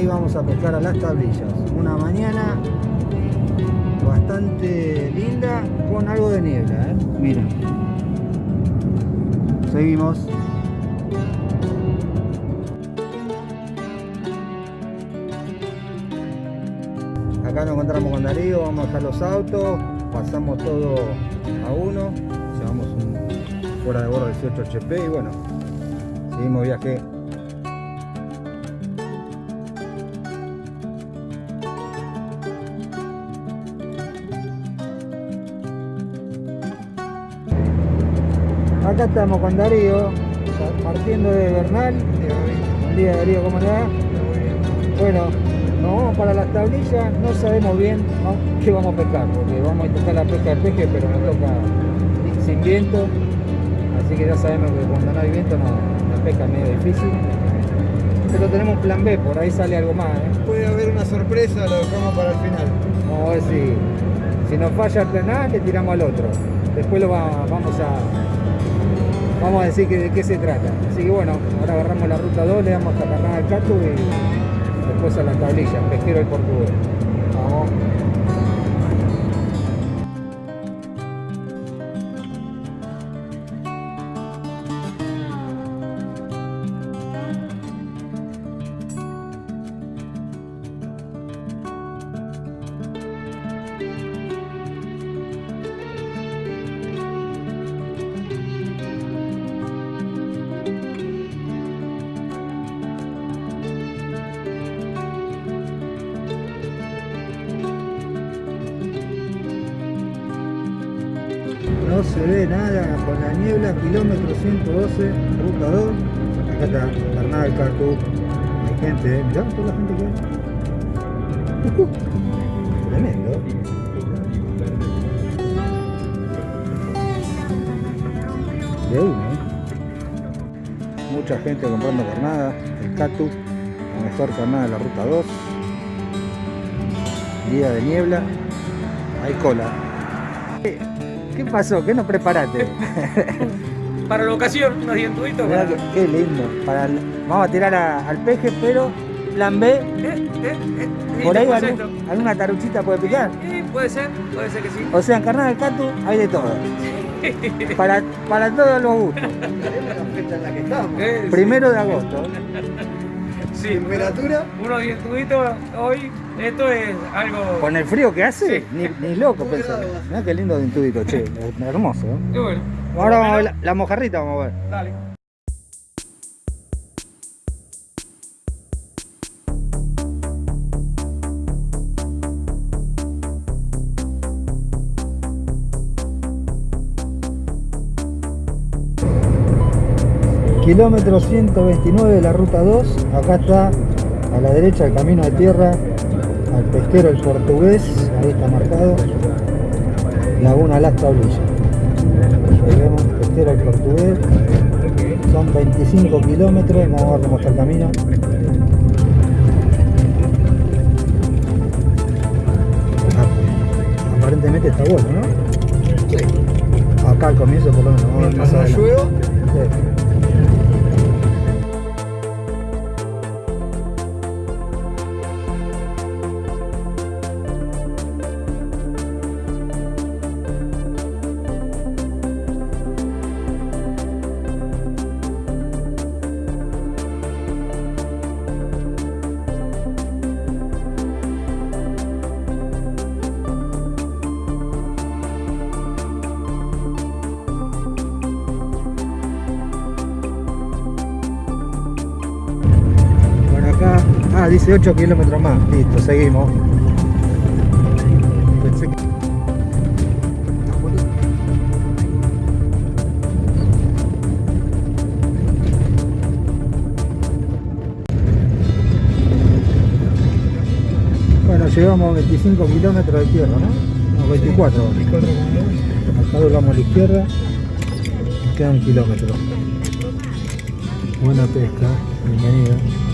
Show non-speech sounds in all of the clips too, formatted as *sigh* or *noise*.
ahí vamos a pescar a las tablillas. Una mañana bastante linda con algo de niebla, ¿eh? Mira. Seguimos. Acá nos encontramos con Darío, vamos a dejar los autos, pasamos todo a uno, llevamos un fuera de bordo 18 HP y bueno, seguimos viaje. Acá estamos con Darío, partiendo de Bernal. Buen día Darío, ¿cómo le va? Bueno, nos vamos para las tablillas, no sabemos bien ¿no? qué vamos a pescar, porque vamos a intentar la pesca de peje, pero nos toca sin viento, así que ya sabemos que cuando no hay viento no, la pesca es medio difícil. Pero tenemos plan B, por ahí sale algo más. ¿eh? Puede haber una sorpresa, lo dejamos para el final. Vamos a ver si, si nos falla el plan A, le tiramos al otro. Después lo va- vamos a vamos a decir que, de qué se trata. Así que bueno, ahora agarramos la ruta 2, le damos hasta Carnada del Catu y después a la tablilla, pesquero el portugués. Vamos. Se ve nada con la niebla, kilómetro 112, ruta 2. Acá está Carnada del Catu. Hay gente, ¿eh? mirá toda la gente que hay. Ujú. Tremendo. De uno, ¿eh? Mucha gente comprando carnada, el Catu, la mejor carnada de la ruta 2. Día de niebla, hay cola. ¿Qué pasó? ¿Qué nos preparaste? *laughs* Para la ocasión, unos dientuditos. Mirá para- que- qué lindo. Para el- vamos a tirar a- al peje, pero plan B, Eh, eh, eh, por ahí algún- alguna taruchita puede picar. Eh, puede ser, puede ser que sí. O sea, en carnada del Catu hay de todo. Para, para todos los gustos. la fecha en la que estamos. Sí. Primero de agosto. Sí, Temperatura. unos dientuditos hoy, esto es algo... Con el frío que hace, Sí. ni, ni loco pensar. Mirá qué lindo de intudito, che. Hermoso. ¿eh? Y bueno, Ahora vamos a ver la, la mojarrita, vamos a ver. dale. Kilómetro 129 de la ruta 2. Acá está a la derecha el camino de tierra al pesquero el portugués. Ahí está marcado. Laguna Las Tablillas. Ahí vemos, pesquero el portugués. Son 25 kilómetros. Vamos a ver cómo está el camino. Ah, Aparentemente está bueno, ¿no? Sí. Acá al comienzo por lo menos. vamos a ver 18 kilómetros más. Listo, seguimos. Bueno, llegamos a 25 kilómetros de tierra, ¿no? no 24. 24 Acá doblamos a la izquierda. Queda un kilómetro. Buena pesca, bienvenido.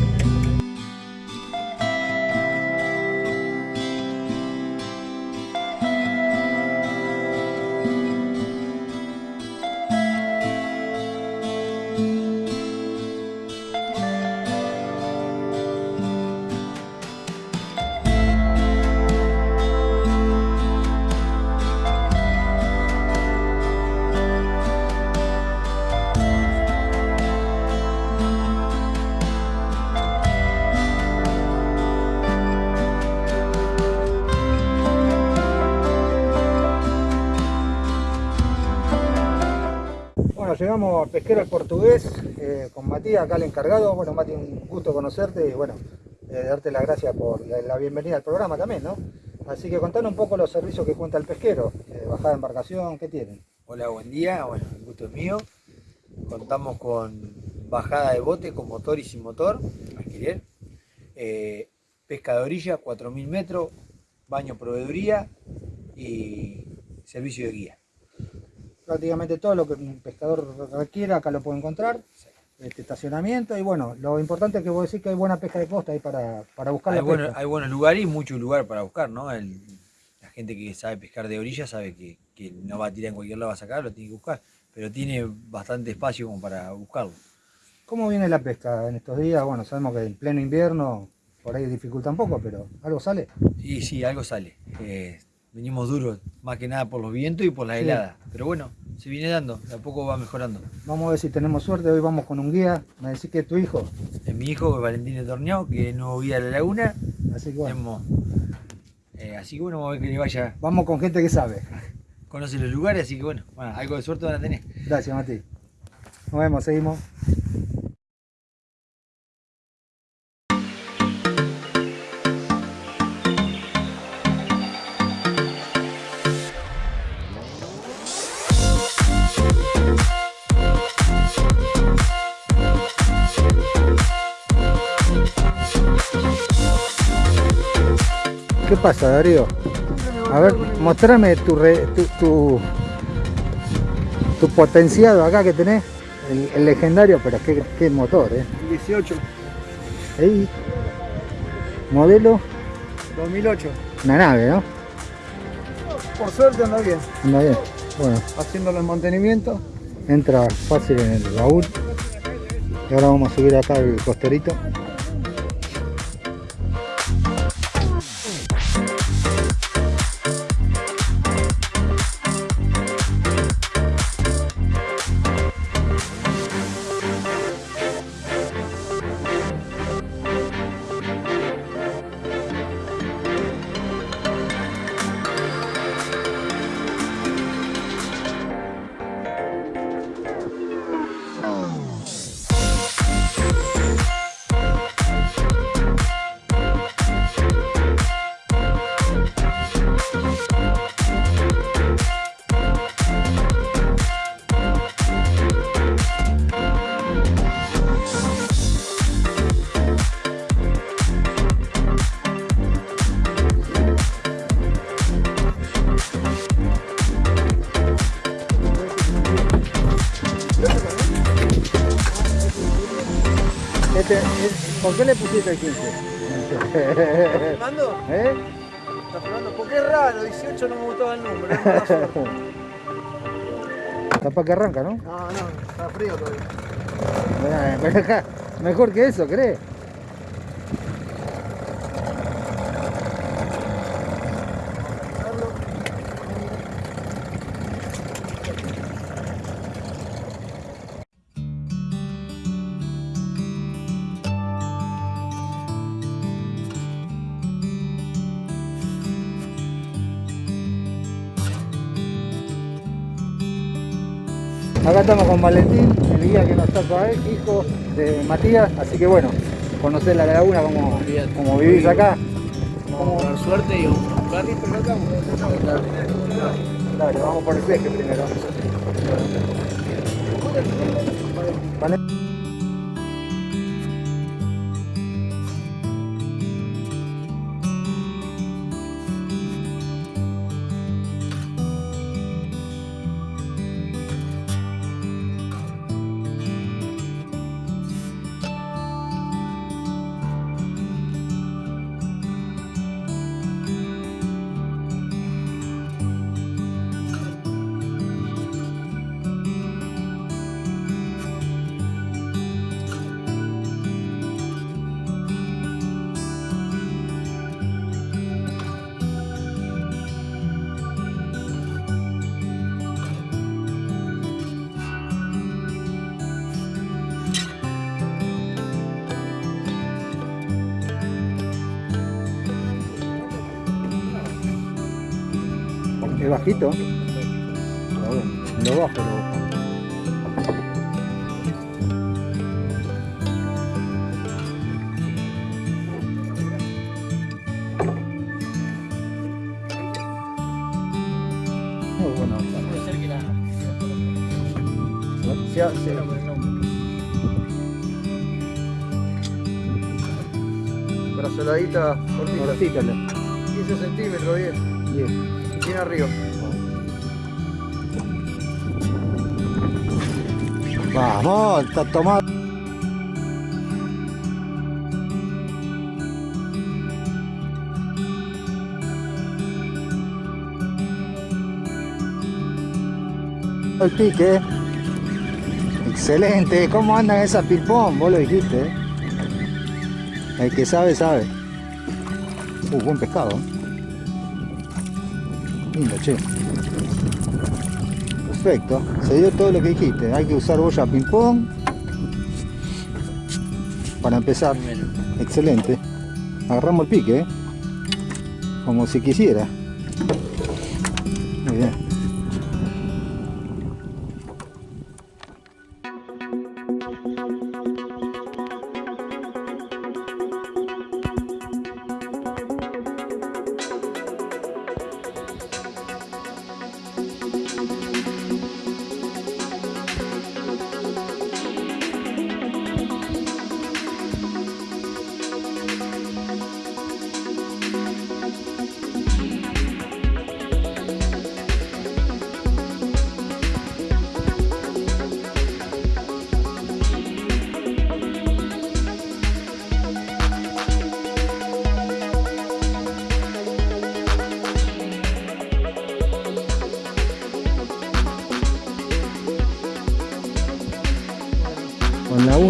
A Pesquero el Portugués eh, con Matías, acá el encargado. Bueno, Mati, un gusto conocerte y bueno, eh, darte las gracias por la, bienvenida al programa también, ¿no? Así que contanos un poco los servicios que cuenta el pesquero, eh, bajada de embarcación, ¿qué tienen? Hola, buen día. Bueno, el gusto es mío. Contamos con bajada de bote con motor y sin motor, alquiler. Pesca de orilla, 4.000 metros, baño proveeduría y servicio de guía. Prácticamente todo lo que un pescador requiera acá lo puede encontrar. Este estacionamiento y bueno, lo importante es que vos decís que hay buena pesca de costa ahí para, para buscar Hay, la bueno- pesca. hay buenos lugares y muchos lugares para buscar, ¿no? El- la gente que sabe pescar de orilla sabe que, que no va a tirar en cualquier lado, va a sacar, lo tiene que buscar. Pero tiene bastante espacio como para buscarlo. ¿Cómo viene la pesca en estos días? Bueno, sabemos que en pleno invierno por ahí dificulta un poco, pero algo sale. Y sí, algo sale. Eh, venimos duros, más que nada por los vientos y por la Sí. helada. Pero bueno, se viene dando, de a poco va mejorando. Vamos a ver si tenemos suerte, hoy vamos con un guía, me decís que es tu hijo, Es mi hijo Valentín de Torneado, que es nuevo guía de la laguna. así que bueno, Tenemos, eh, así que bueno, vamos a ver que le vaya, vamos con gente que sabe. *laughs* conoce los lugares, así que bueno, bueno, algo de suerte van a tener. Gracias, Mati. Nos vemos, seguimos. Pasa, Darío? A ver, mostrame tu, re- tu, tu, tu potenciado acá que tenés, el, el legendario, pero qué, qué motor, ¿eh? 18, Ahí, modelo, 2008. una nave, ¿no? Por suerte anda bien. Anda bien. Bueno, Haciéndolo en mantenimiento. entra fácil en el baúl. Y ahora vamos a subir acá el costerito. Este, es- ¿Por qué le pusiste el 15? ¿Fernando? ¿Eh? Está Fernando, porque es raro, 18 no me gustaba el número, es mala suerte. Capaz que arranca, ¿no? No, no, está frío todavía. Bueno, acá, Mejor que eso, ¿crees? Acá estamos con Valentín, el guía que nos toca él, hijo de Matías, así que bueno, conocer la laguna, como, como vivís acá. Vamos a dar suerte y vamos a buscar. Dale, vamos por el peje primero. Vale. Es bajito. No baja, pero... Yeah, Brazoladita cortita. 15 centímetros, bien. Bien. Bien arriba. Vamos, está tomado. El pique. Excelente. ¿Cómo andan esas ping-pong? Vos lo dijiste. ¿eh? El que sabe, sabe. Uh, buen pescado. Che. Perfecto. Se dio todo lo que dijiste. Hay que usar boya ping-pong. Para empezar. Excelente. Agarramos el pique, ¿eh? Como si quisiera.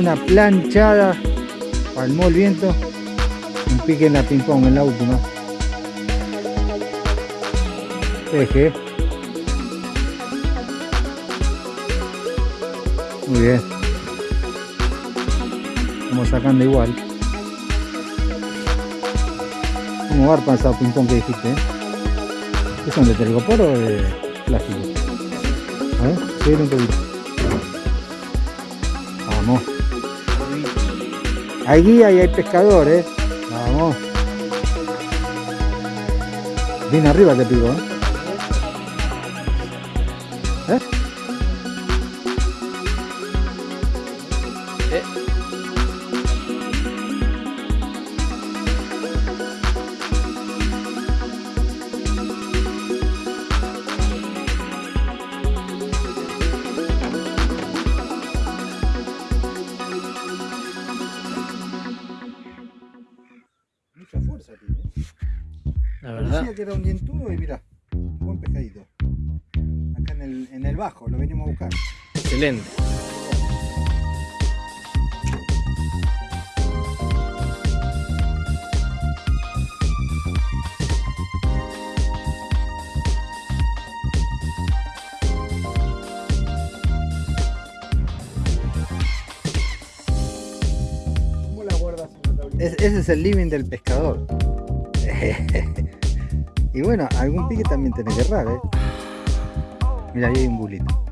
Una planchada palmó el viento un pique en la ping pong en la última eje muy bien vamos sacando igual como garpa esa ping pong que dijiste ¿eh? ¿qué son de telgopor o de plástico? a ver, un poquito Vamos. Hay guía y hay pescadores. Vamos. Bien arriba te pico, ¿eh? Que era un dientudo y mira, buen pescadito. Acá en el, en el bajo, lo venimos a buscar. Excelente. ¿Cómo la guardas ese es el living del pescador. *laughs* y bueno, algún pique también tenés que errar, ¿eh? Mira, ahí hay un bulito.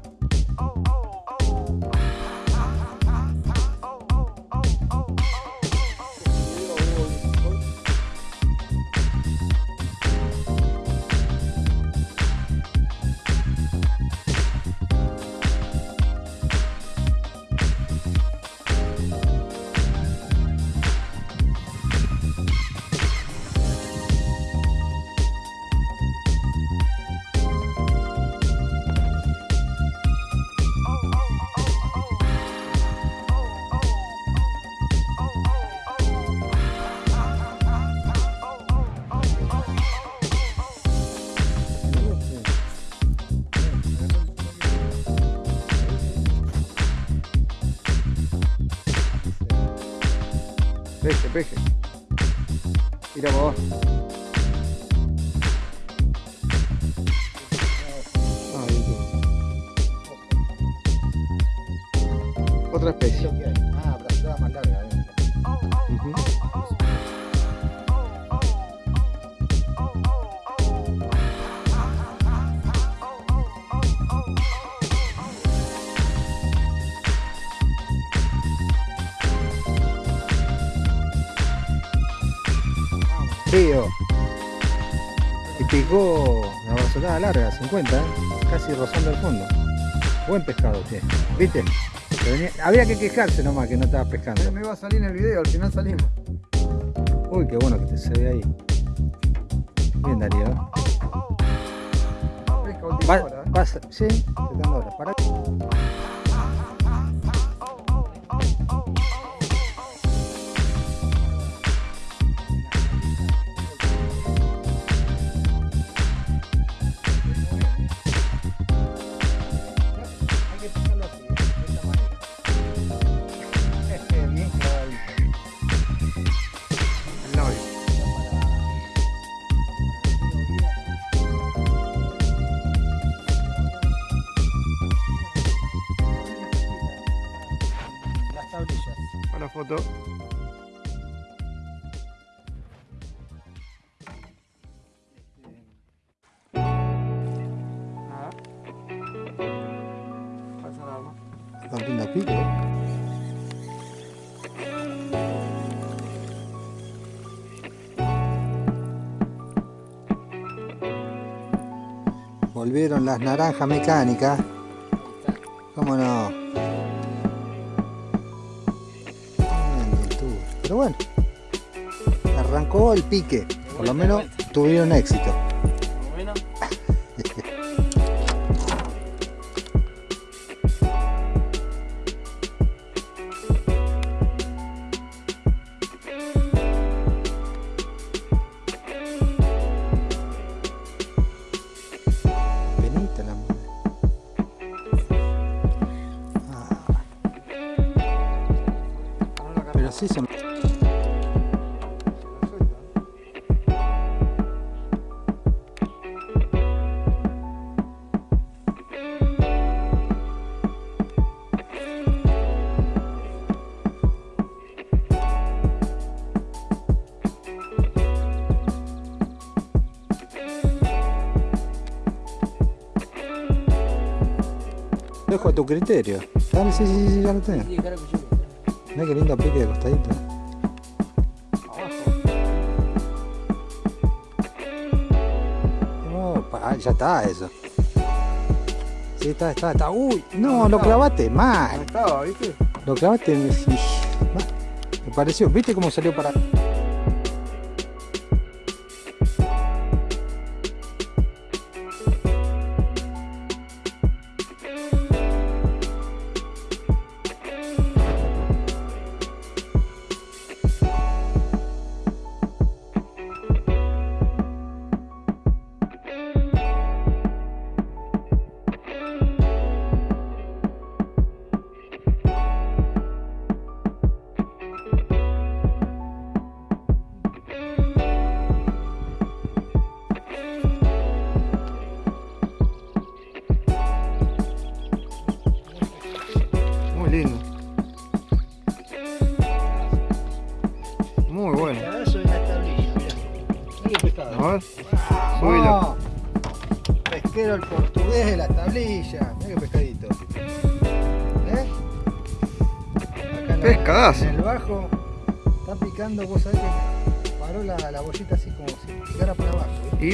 Peje. Mira vos. Larga, 50, ¿eh? casi rozando el fondo. Buen pescado, che. ¿Viste? Venía- Había que quejarse nomás que no estaba pescando. Me iba a salir en el video, al final salimos. Uy, qué bueno que te se ve ahí. Bien, Darío. Pesca última Va, hora, ¿eh? pasa, sí. Para. Volvieron las naranjas mecánicas. ¿Cómo no? Bueno, arrancó el pique. Por lo menos tuvieron éxito. Ah, sí son. Dejo tu criterio. Dale, sí, sí, sí, ya lo tengo. sí, claro que yo. Qué lindo pique de costadito. Ya está eso. Sí, está, está, está. Uy, no, lo clavaste No mal. estaba, ¿viste? Lo clavaste. Me pareció, ¿viste cómo salió para.?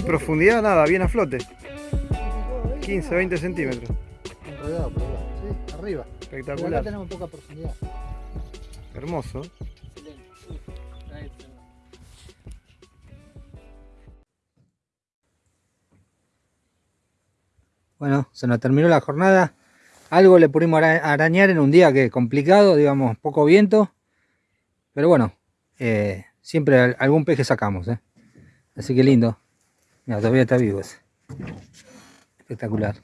Y profundidad nada, bien a flote. Y picó ahí, 15, ah, 20 centímetros. Por sí, arriba. Pero acá Espectacular. tenemos poca profundidad. Hermoso. Bueno, se nos terminó la jornada. Algo le pudimos ara- arañar en un día que complicado, digamos, poco viento. Pero bueno, eh, siempre al- algún peje sacamos. ¿eh? Así que lindo. Mira, todavía está vivo ese. Espectacular.